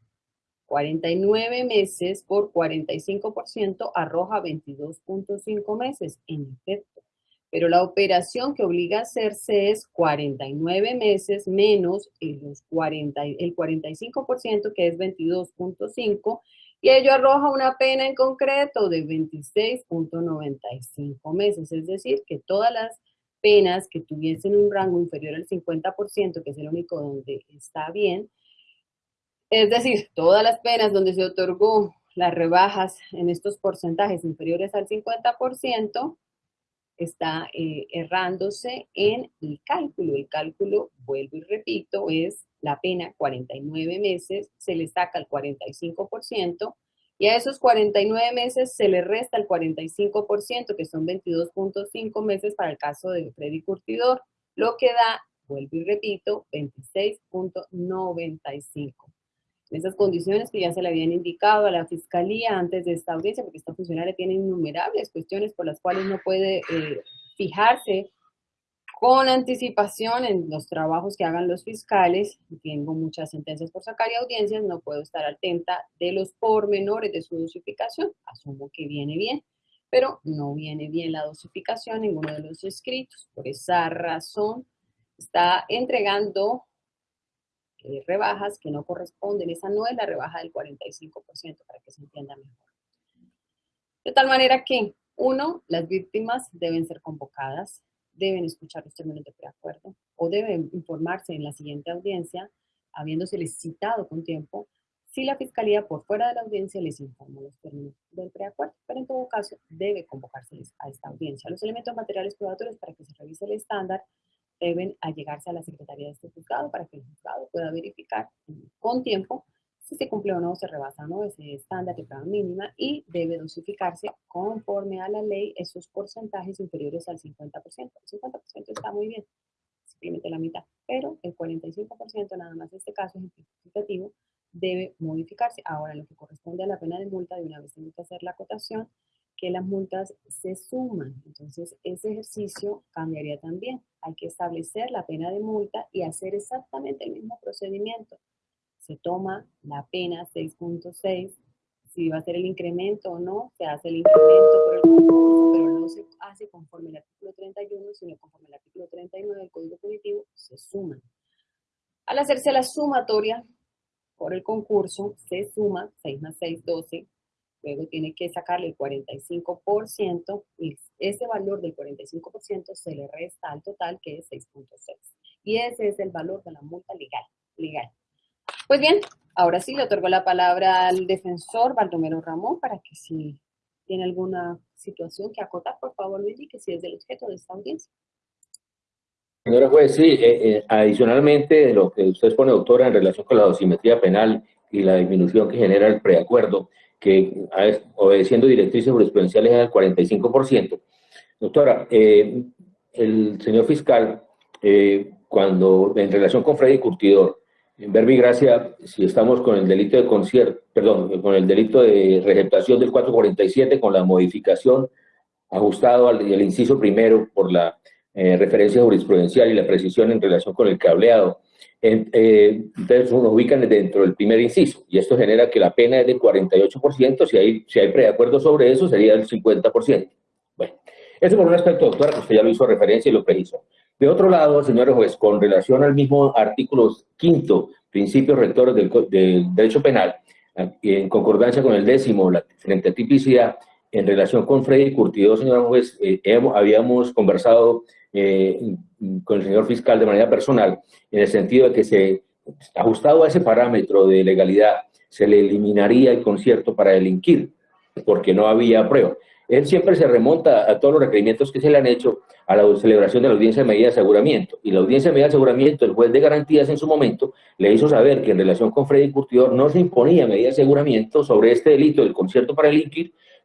49 meses por 45% arroja 22.5 meses, en efecto. Pero la operación que obliga a hacerse es 49 meses menos el, los 40, el 45%, que es 22.5, y ello arroja una pena en concreto de 26.95 meses. Es decir, que todas las penas que tuviesen un rango inferior al 50%, que es el único donde está bien, es decir, todas las penas donde se otorgó las rebajas en estos porcentajes inferiores al 50%, está eh, errándose en el cálculo. El cálculo, vuelvo y repito, es la pena 49 meses, se le saca el 45%, y a esos 49 meses se le resta el 45%, que son 22.5 meses para el caso de Freddy Curtidor, lo que da, vuelvo y repito, 26.95 en esas condiciones que ya se le habían indicado a la Fiscalía antes de esta audiencia, porque esta funcionaria tiene innumerables cuestiones por las cuales no puede eh, fijarse con anticipación en los trabajos que hagan los fiscales. Tengo muchas sentencias por sacar y audiencias, no puedo estar atenta de los pormenores de su dosificación. Asumo que viene bien, pero no viene bien la dosificación en ninguno de los escritos. Por esa razón, está entregando eh, rebajas que no corresponden. Esa no es la rebaja del 45% para que se entienda mejor. De tal manera que, uno, las víctimas deben ser convocadas, deben escuchar los términos de preacuerdo o deben informarse en la siguiente audiencia, habiéndose citado con tiempo, si la Fiscalía por fuera de la audiencia les informa los términos del preacuerdo, pero en todo caso debe convocárseles a esta audiencia. Los elementos materiales probatorios para que se revise el estándar deben allegarse a la Secretaría de este juzgado para que el juzgado pueda verificar con tiempo si se cumple o no, se rebasa o no ese estándar de prueba mínima y debe dosificarse conforme a la ley esos porcentajes inferiores al 50%. El 50% está muy bien, simplemente la mitad, pero el 45% nada más en este caso ejemplificativo debe modificarse. Ahora, lo que corresponde a la pena de multa, de una vez tengo que hacer la acotación, que las multas se suman. Entonces, ese ejercicio cambiaría también. Hay que establecer la pena de multa y hacer exactamente el mismo procedimiento. Se toma la pena 6.6, si va a ser el incremento o no, se hace el incremento por el concurso, pero no se hace conforme el artículo 31, sino conforme el artículo 39 del Código Punitivo, se suman. Al hacerse la sumatoria por el concurso, se suma 6 más 6, 12, luego tiene que sacarle el 45% y ese valor del 45% se le resta al total que es 6.6. Y ese es el valor de la multa legal. legal. Pues bien, ahora sí le otorgo la palabra al defensor Baldomero Ramón para que si tiene alguna situación que acotar, por favor lo indique si es del objeto de esta audiencia.
Señora juez, sí, eh, eh, adicionalmente de lo que usted expone, doctora, en relación con la dosimetría penal y la disminución que genera el preacuerdo, que obedeciendo directrices jurisprudenciales es al 45%. Doctora, eh, el señor fiscal, eh, cuando en relación con Freddy Curtidor, en Gracia, si estamos con el delito de concierto, perdón, con el delito de receptación del 447, con la modificación ajustado al, inciso primero por la eh, referencia jurisprudencial y la precisión en relación con el cableado, entonces nos ubican dentro del primer inciso y esto genera que la pena es del 48%, si hay, si hay preacuerdo sobre eso sería el 50%. Bueno, eso por un aspecto, doctora, que usted ya lo hizo referencia y lo precisó. De otro lado, señores juez, con relación al mismo artículo quinto, principios rectores del, derecho penal, en concordancia con el décimo, la, frente a tipicidad, en relación con Freddy Curtido, señor juez, eh, habíamos conversado eh, con el señor fiscal de manera personal, en el sentido de que se, ajustado a ese parámetro de legalidad, se le eliminaría el concierto para delinquir, porque no había prueba. él siempre se remonta a todos los requerimientos que se le han hecho a la celebración de la audiencia de medida de aseguramiento. Y la audiencia de medida de aseguramiento, el juez de garantías en su momento le hizo saber que en relación con Freddy Curtidor no se imponía medida de aseguramiento sobre este delito del concierto para el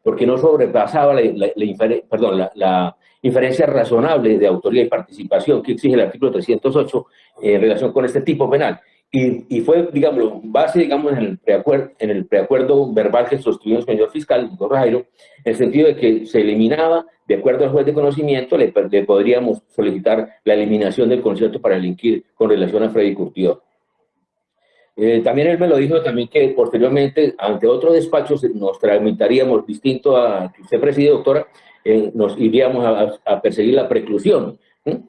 porque no sobrepasaba la, la, inferencia razonable de autoría y participación que exige el artículo 308 en relación con este tipo penal. Y, fue, digamos, base, digamos, en el, preacuerdo, en el preacuerdo verbal que sostuvo el señor fiscal, el en el sentido de que se eliminaba, de acuerdo al juez de conocimiento, le, podríamos solicitar la eliminación del concierto para delinquir con relación a Freddy Curtidor. Eh, también él me lo dijo también que posteriormente, ante otro despacho, nos tramitaríamos, distinto a que usted preside, doctora, eh, nos iríamos a, perseguir la preclusión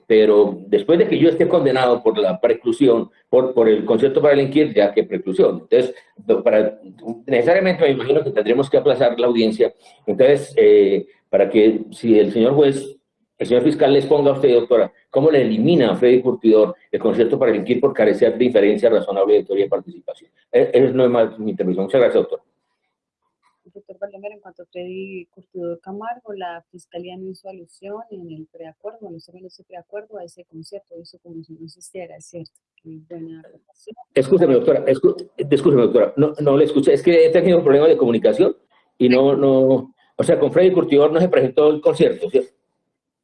pero después de que yo esté condenado por la preclusión, por, por el concierto para delinquir, ya que preclusión. Entonces, para, necesariamente me imagino que tendremos que aplazar la audiencia. Entonces, eh, para que si el señor juez, el señor fiscal les ponga a usted, doctora, ¿cómo le elimina a Freddy Curtidor el concierto para delinquir por carecer de inferencia razonable de teoría de participación? E, Esa no es más mi intervención. Muchas gracias, doctor
doctor Baldomero, en cuanto a Freddy Curtidor Camargo, la Fiscalía no hizo alusión en el preacuerdo, no se ese preacuerdo a ese concierto, hizo como si no existiera, es cierto. Buena
Escúcheme, doctora, escúcheme, doctora, no, no le escuché, es que he tenido problemas de comunicación y no, no, o sea, con Freddy Curtidor no se presentó el concierto, ¿cierto?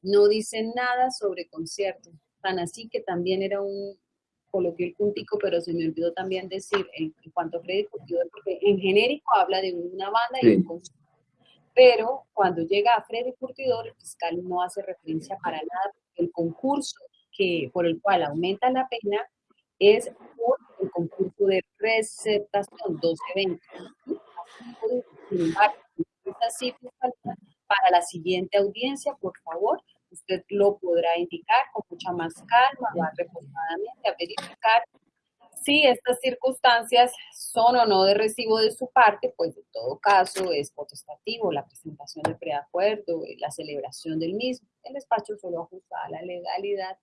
No dice nada sobre concierto, tan así que también era un, coloqué el puntico, pero se me olvidó también decir en, cuanto a Freddy Curtidor, porque en genérico habla de una banda y un concierto. Pero cuando llega a Freddy Curtidor, el fiscal no hace referencia para nada, el concurso que, por el cual aumenta la pena es por el concurso de receptación 1220. Sin embargo, para la siguiente audiencia, por favor, usted lo podrá indicar con mucha más calma, más reposadamente, a verificar si estas circunstancias son o no de recibo de su parte, pues en todo caso es potestativo la presentación del preacuerdo, la celebración del mismo. El despacho solo ajusta a la legalidad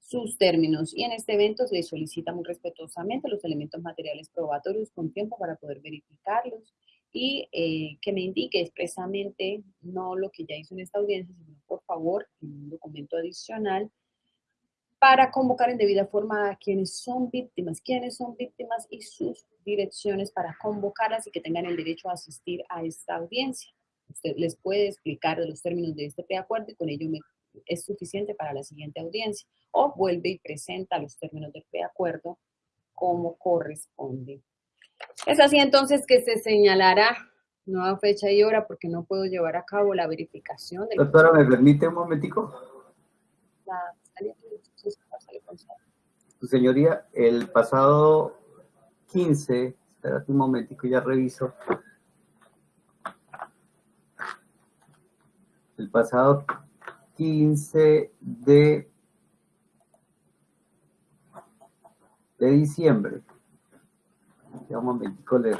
sus términos y en este evento se solicita muy respetuosamente los elementos materiales probatorios con tiempo para poder verificarlos y eh, que me indique expresamente no lo que ya hizo en esta audiencia, sino por favor en un documento adicional para convocar en debida forma a quienes son víctimas, quienes son víctimas y sus direcciones para convocarlas y que tengan el derecho a asistir a esta audiencia. Usted les puede explicar de los términos de este preacuerdo y con ello es suficiente para la siguiente audiencia. O vuelve y presenta los términos del preacuerdo como corresponde. Es así entonces que se señalará nueva fecha y hora porque no puedo llevar a cabo la verificación.
Del Doctora, ¿me permite un momentico? La Su señoría, el pasado 15, espérate un momentico, ya reviso. El pasado 15 de, de diciembre, ya un momentico le,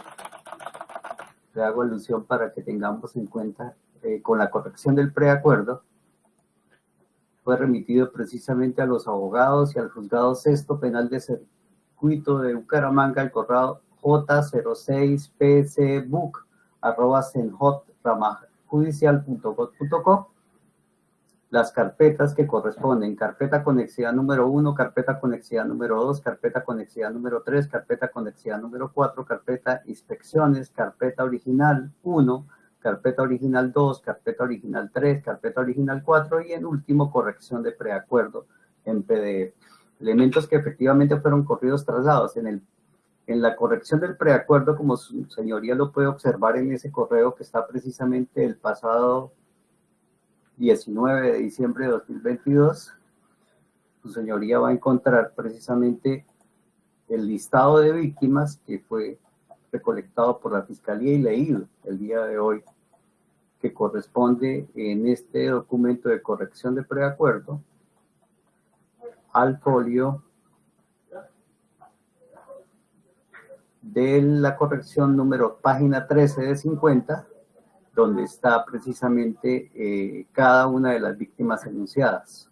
hago alusión para que tengamos en cuenta, eh, con la corrección del preacuerdo, fue remitido precisamente a los abogados y al juzgado sexto penal de circuito de Bucaramanga, el corrado J06PCBUC, arroba las carpetas que corresponden, carpeta conexidad número 1, carpeta conexidad número 2, carpeta conexidad número 3, carpeta conexidad número 4, carpeta inspecciones, carpeta original 1, carpeta original 2, carpeta original 3, carpeta original 4 y en último corrección de preacuerdo en PDF. Elementos que efectivamente fueron corridos traslados. En, el, en la corrección del preacuerdo, como su señoría lo puede observar en ese correo que está precisamente el pasado 19 de diciembre de 2022, su señoría va a encontrar precisamente el listado de víctimas que fue recolectado por la Fiscalía y leído el día de hoy, que corresponde en este documento de corrección de preacuerdo al folio de la corrección número página 13 de 50, donde está precisamente eh, cada una de las víctimas enunciadas.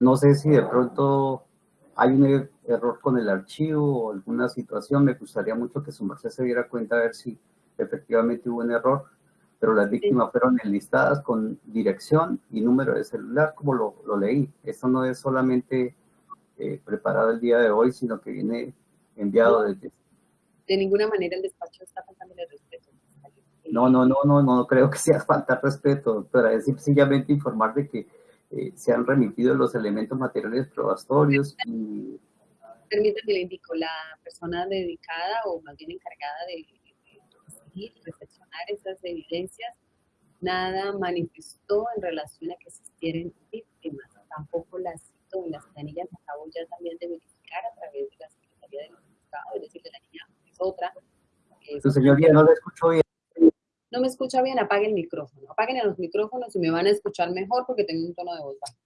No sé si de pronto hay un er-, error con el archivo o alguna situación, me gustaría mucho que su merced se diera cuenta a ver si efectivamente hubo un error, pero las víctimas fueron enlistadas con dirección y número de celular, como lo, lo leí. Esto no es solamente eh, preparado el día de hoy, sino que viene enviado desde...
De ninguna manera el despacho está faltando el respeto.
No, no, no, no, no creo que sea falta respeto, doctora. Es sencillamente informar de que eh, se han remitido los elementos materiales probatorios y...
Permítame, le indico, la persona dedicada o más bien encargada de, de, de recepcionar esas evidencias, nada manifestó en relación a que existieran víctimas. Tampoco las cito en las planillas, acabo ya también de verificar a través de la Secretaría del Estado, es decir, de la niña es otra.
Su señoría, no la escucho bien
no me escucha bien, apague el micrófono. Apaguen los micrófonos y me van a escuchar mejor porque tengo un tono de voz bajo.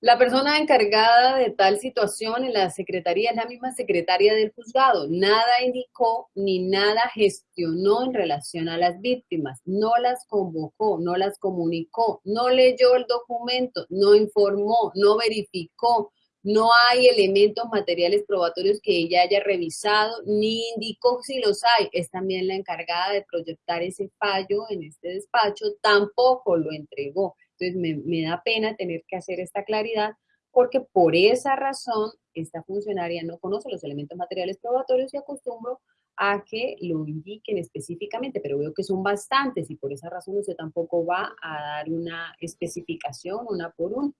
La persona encargada de tal situación en la secretaría es la misma secretaria del juzgado. Nada indicó ni nada gestionó en relación a las víctimas. No las convocó, no las comunicó, no leyó el documento, no informó, no verificó, no hay elementos materiales probatorios que ella haya revisado, ni indicó si los hay. Es también la encargada de proyectar ese fallo en este despacho, tampoco lo entregó. Entonces me, da pena tener que hacer esta claridad porque por esa razón esta funcionaria no conoce los elementos materiales probatorios y acostumbro a que lo indiquen específicamente, pero veo que son bastantes y por esa razón usted tampoco va a dar una especificación una por una.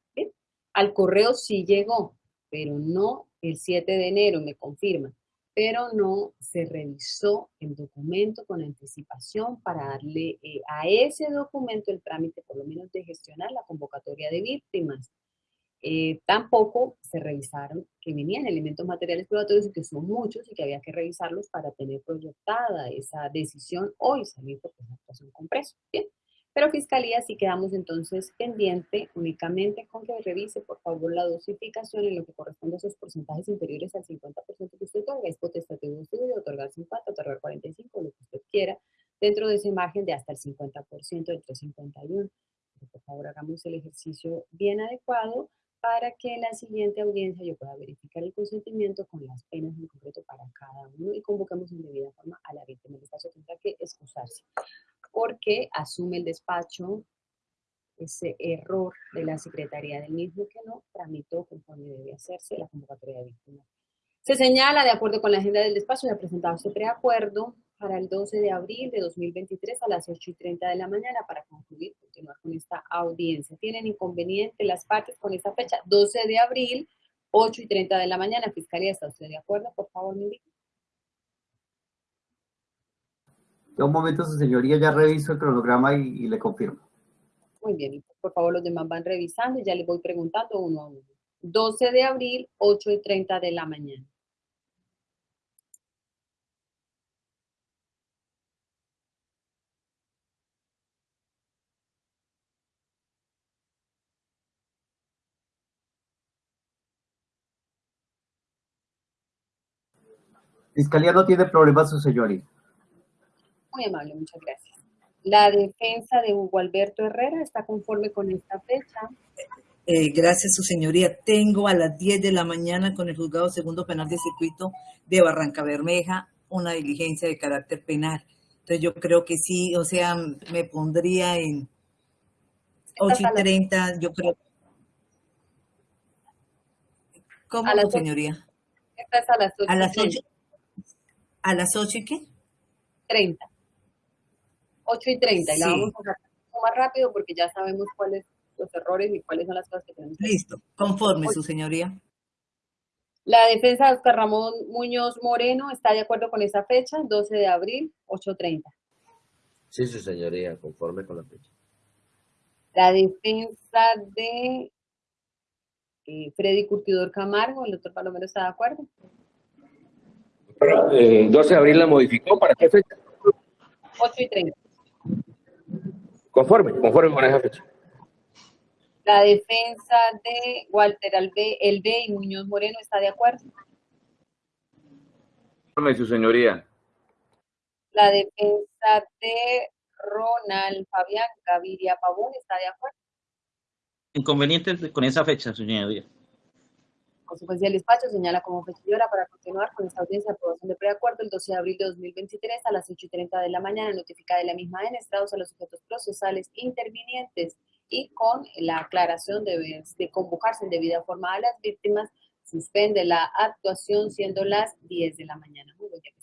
Al correo sí llegó, pero no el 7 de enero, me confirma, pero no se revisó el documento con anticipación para darle eh, a ese documento el trámite, por lo menos de gestionar la convocatoria de víctimas. Eh, tampoco se revisaron que venían elementos materiales probatorios y que son muchos y que había que revisarlos para tener proyectada esa decisión hoy salir por la actuación con preso. Bien. Pero Fiscalía sí quedamos entonces pendiente únicamente con que revise por favor la dosificación en lo que corresponde a esos porcentajes inferiores al 50% que usted otorga. Es potestativo usted de otorgar 50, otorgar 45, lo que usted quiera, dentro de ese margen de hasta el 50%, entre 51. por favor hagamos el ejercicio bien adecuado para que en la siguiente audiencia yo pueda verificar el consentimiento con las penas en concreto para cada uno y convoquemos en debida forma a la víctima. El despacho tendrá que excusarse porque asume el despacho ese error de la Secretaría del mismo que no tramitó conforme debe hacerse la convocatoria de víctimas. Se señala, de acuerdo con la agenda del despacho, ha presentado este preacuerdo para el 12 de abril de 2023 a las 8 y 30 de la mañana para concluir, continuar con esta audiencia. ¿Tienen inconveniente las partes con esta fecha? 12 de abril, 8 y 30 de la mañana. Fiscalía, ¿está usted de acuerdo? Por favor, me indique.
Un momento, su señoría, ya reviso el cronograma y, le confirmo.
Muy bien, por favor los demás van revisando y ya les voy preguntando uno a uno. 12 de abril, 8 y 30 de la mañana.
Fiscalía no tiene problemas, su señoría.
Muy amable, muchas gracias. La defensa de Hugo Alberto Herrera está conforme con esta fecha.
Eh, gracias, su señoría. Tengo a las 10 de la mañana con el juzgado segundo penal de circuito de Barranca Bermeja una diligencia de carácter penal. Entonces yo creo que sí, o sea, me pondría en 8 y 30, yo creo. ¿Cómo, a señoría?
Esta es a las 8.
A las 8. ¿A las 8 y qué?
30. 8 y 30 y la vamos a hacer más rápido porque ya sabemos cuáles los errores y cuáles son las cosas que tenemos que
Listo, conforme, su señoría.
La defensa de Oscar Ramón Muñoz Moreno está de acuerdo con esa fecha, 12 de abril, 8.30.
Sí, su señoría, conforme con la fecha.
La defensa de eh, Freddy Curtidor Camargo, el doctor Palomero está de acuerdo.
Eh, 12 de abril la modificó, ¿para qué fecha?
8 y 30.
Conforme, conforme con esa fecha.
La defensa de Walter Albe, Elbe y Muñoz Moreno está de acuerdo.
Conforme, su señoría.
La defensa de Ronald Fabián Gaviria Pavón está de acuerdo.
Inconveniente con esa fecha, señoría.
Consecuencia del despacho señala como fecha para continuar con esta audiencia de aprobación de preacuerdo el 12 de abril de 2023 a las 8 y 30 de la mañana, notificada de la misma en estados a los sujetos procesales intervinientes y con la aclaración de, de convocarse en debida forma a las víctimas, suspende la actuación siendo las 10 de la mañana. Muy bien.